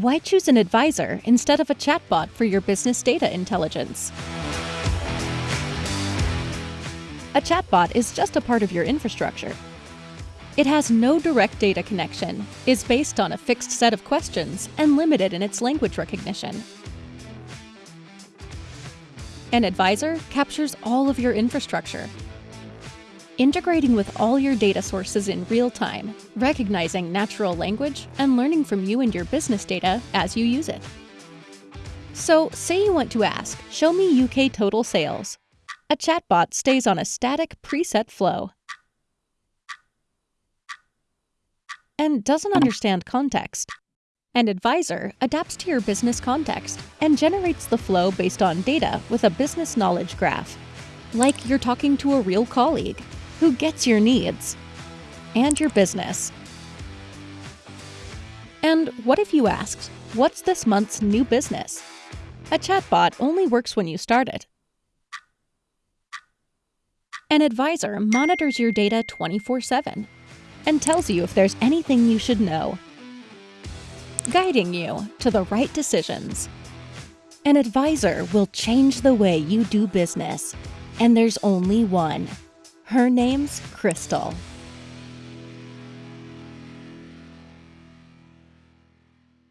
Why choose an advisor instead of a chatbot for your business data intelligence? A chatbot is just a part of your infrastructure. It has no direct data connection, is based on a fixed set of questions, and limited in its language recognition. An advisor captures all of your infrastructure, integrating with all your data sources in real time, recognizing natural language, and learning from you and your business data as you use it. So, say you want to ask, Show me UK total sales. A chatbot stays on a static preset flow and doesn't understand context. An advisor adapts to your business context and generates the flow based on data with a business knowledge graph, like you're talking to a real colleague who gets your needs and your business. And what if you asked, What's this month's new business? A chatbot only works when you start it. An advisor monitors your data 24 7 and tells you if there's anything you should know, guiding you to the right decisions. An advisor will change the way you do business, and there's only one. Her name's Crystal.